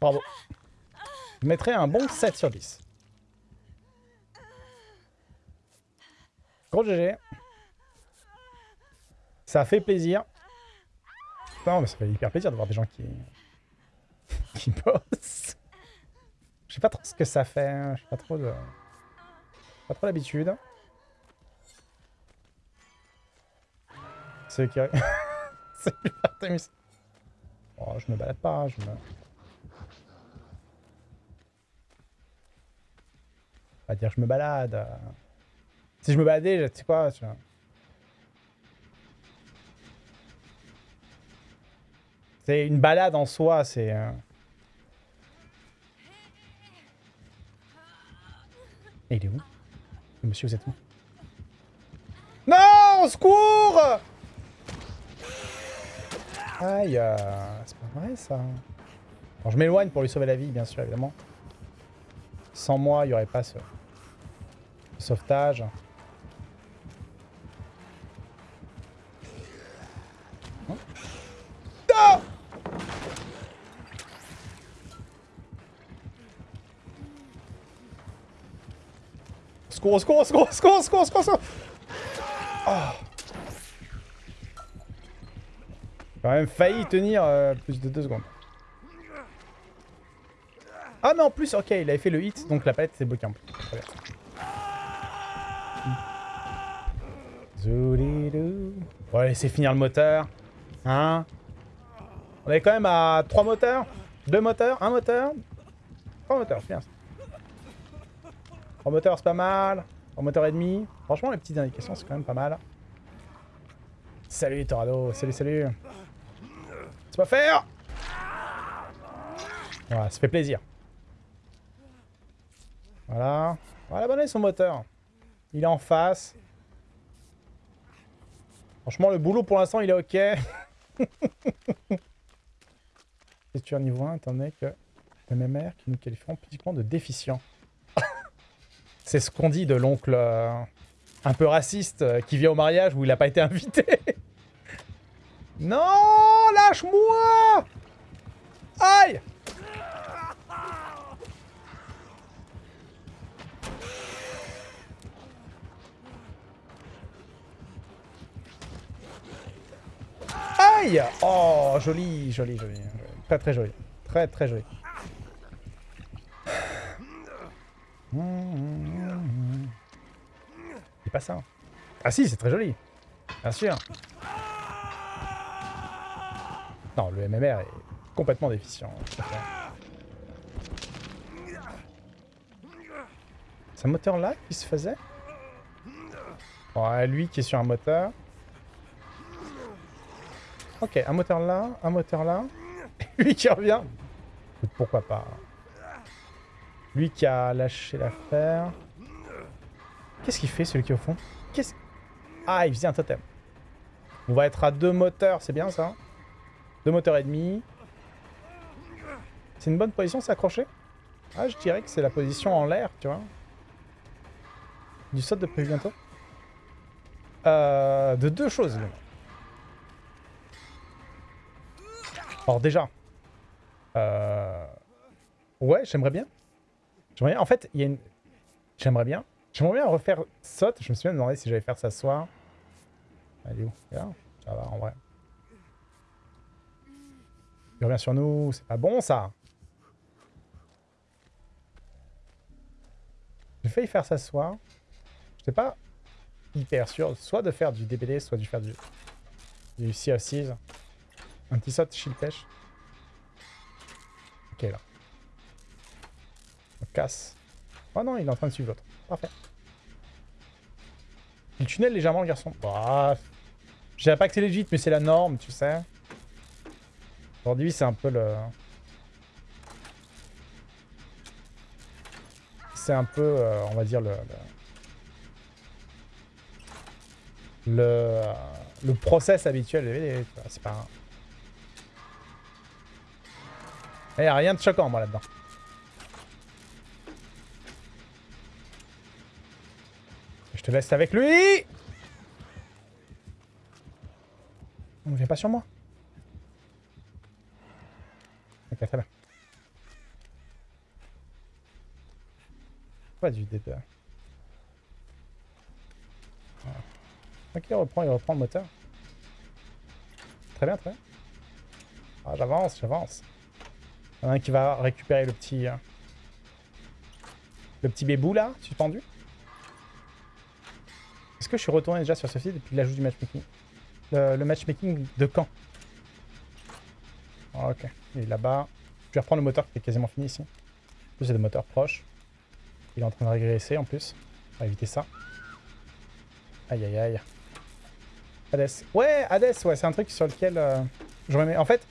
Bravo. Je un bon 7 sur 10. Gros GG. Ça fait plaisir. Non, mais ça fait hyper plaisir de voir des gens qui... qui bossent. Je sais pas trop ce que ça fait. hein. Je sais pas trop de... Pas trop l'habitude. C'est qui... C'est Artemis. Oh, je me balade pas, je me... Pas dire je me balade. Si je me baladais, tu sais quoi, tu vois. C'est une balade en soi, c'est... euh, Et il est où Monsieur, vous êtes où? Non Au secours Aïe, euh, c'est pas vrai ça. Bon, je m'éloigne pour lui sauver la vie, bien sûr, évidemment. Sans moi, il n'y aurait pas ce ce sauvetage. Secours, secours, secours, secours, secours, secours, secours. Ah. J'ai quand même failli tenir euh, plus de deux secondes. Ah mais en plus, ok, il avait fait le hit, donc la palette s'est bloquée en plus. Très bien. Zoulidou. On va laisser finir le moteur. Hein On est quand même à 3 moteurs 2 moteurs 1 moteur 3 moteurs, c'est bien ça. 3 moteurs, c'est pas mal. 3 moteurs et demi. Franchement, les petites indications, c'est quand même pas mal. Salut Torado, salut, salut. C'est pas faire Voilà, ça fait plaisir. Voilà. Voilà, abandonner son moteur. Il est en face. Franchement, le boulot pour l'instant, il est ok. Tu niveau 1, étant donné que MMR qui nous qualifieront physiquement de déficient. C'est ce qu'on dit de l'oncle euh, un peu raciste euh, qui vient au mariage où il n'a pas été invité. non, lâche-moi Aïe Aïe Oh, joli, joli, joli. Très, très joli. Très, très joli. C'est pas Ah si, c'est très joli. Bien sûr. Non, le MMR est complètement déficient. C'est un moteur là qui se faisait? Ouais, lui qui est sur un moteur. Ok, un moteur là, un moteur là. lui qui revient. Pourquoi pas. Lui qui a lâché l'affaire. Qu'est-ce qu'il fait celui qui est au fond Qu'est-ce Ah, il faisait un totem. On va être à deux moteurs, c'est bien ça Deux moteurs et demi. C'est une bonne position s'accrocher Ah, je dirais que c'est la position en l'air, tu vois. Du saut de prévu bientôt. Euh, de deux choses. là. Alors déjà, euh, ouais, j'aimerais bien. J'aimerais bien. En fait, il y a une. J'aimerais bien. J'aimerais bien refaire saute. Je me suis même demandé si j'allais faire ça ce soir. Elle est où là Ça va en vrai. Il revient sur nous. C'est pas bon ça. J'ai failli faire ça ce soir. J'étais pas hyper sûr. Soit de faire du DBD, soit de faire du, du Sea of Thieves. Un petit saut shield pêche. Ok là. On casse. Oh non, il est en train de suivre l'autre. Il tunnel légèrement le garçon. Bah, je dirais pas que c'est legit, mais c'est la norme, tu sais. Aujourd'hui, c'est un peu le... C'est un peu, euh, on va dire, le... Le, le, euh, process habituel. C'est pas... Il n'y a rien de choquant, moi, là-dedans. Je te laisse avec lui Ne viens pas sur moi. Ok, très bien. Pas du D2. Ok, il reprend, il reprend le moteur. Très bien, très bien. Ah, j'avance, j'avance. Il y en a un qui va récupérer le petit... euh, le petit bébou, là, suspendu. Je suis retourné déjà sur ce site depuis l'ajout du matchmaking le, le matchmaking de quand? Ah, Ok, il est là-bas. Je vais reprendre le moteur qui est quasiment fini ici. En plus, c'est des moteurs proches. Il est en train de régresser en plus. On va éviter ça. Aïe aïe aïe. Hades. Ouais, Hades, ouais, c'est un truc sur lequel euh, je remets. En fait,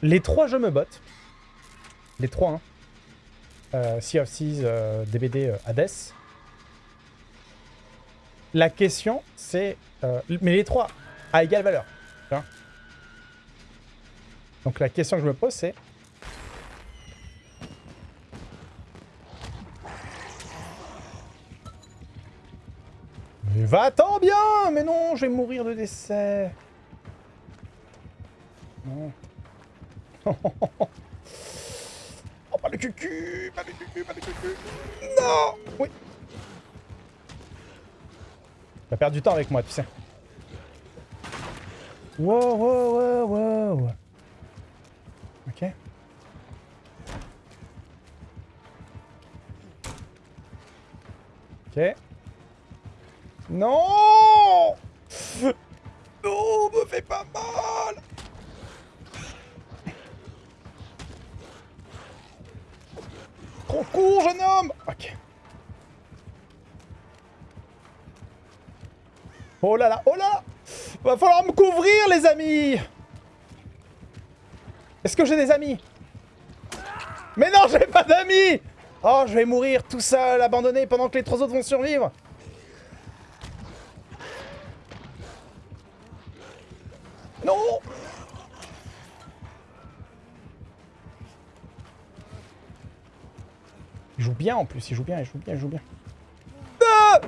les trois jeux me bottent. Les trois, hein. Euh, sea of Seas, euh, DBD, euh, Hades. La question, c'est... euh, mais les trois, à égale valeur. vois. Donc la question que je me pose, c'est... Mais va-t'en bien Mais non, je vais mourir de décès. Non. oh, pas le cucu Pas le cucu, pas le cucu Non Oui vas perdre du temps avec moi, tu sais. Wow, wow, wow, wow. Ok. Ok. Non Non, me fais pas mal Trop court, jeune homme Oh là là, oh là Va falloir me couvrir, les amis. Est-ce que j'ai des amis Mais non, j'ai pas d'amis. Oh, je vais mourir tout seul, abandonné, pendant que les trois autres vont survivre. Non. Il joue bien en plus, il joue bien, il joue bien, il joue bien. Ah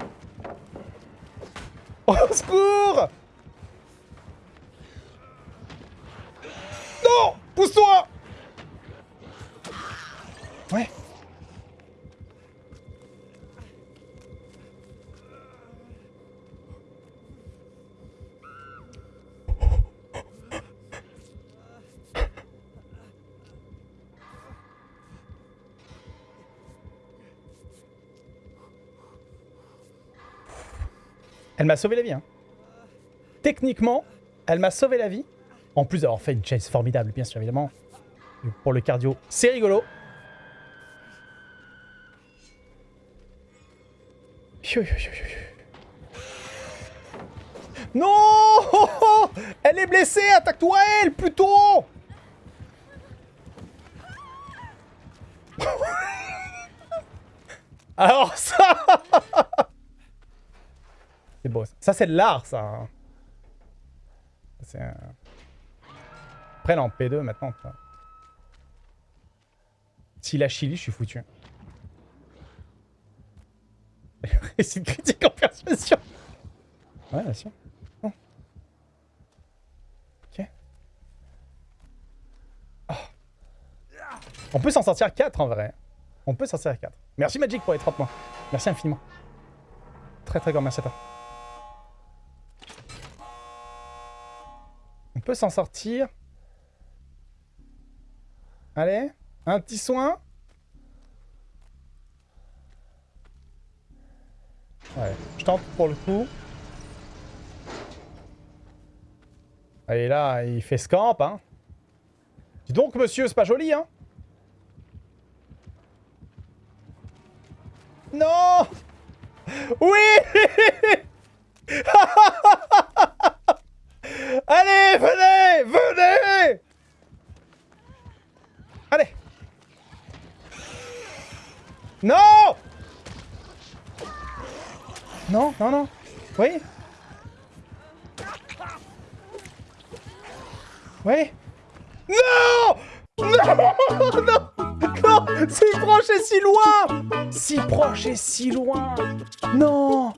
Au secours Elle m'a sauvé la vie. Hein. Techniquement, elle m'a sauvé la vie. En plus d'avoir fait une chase formidable, bien sûr, évidemment. Pour le cardio, c'est rigolo. Non Elle est blessée Attaque-toi elle, plutôt Alors ça C'est beau, ça. Ça, c'est de l'art, ça. hein. C'est en P2, maintenant, tu vois. S'il a Chili, je suis foutu. C'est une critique en persuasion. Ouais, bien sûr. Oh. Ok. Oh. On peut s'en sortir 4 en vrai. On peut s'en sortir 4. Merci Magic pour les 30 mois. Merci infiniment. Très très grand merci à toi. Peut s'en sortir. Allez, un petit soin. Je tente pour le coup. Allez là, il fait scamp, hein. Dis donc, monsieur, c'est pas joli, hein. Non Oui Allez, venez Venez Allez Non Non, non, non. Oui. Oui. Non! Non non Non. Si proche et si loin! Si proche et si loin! Non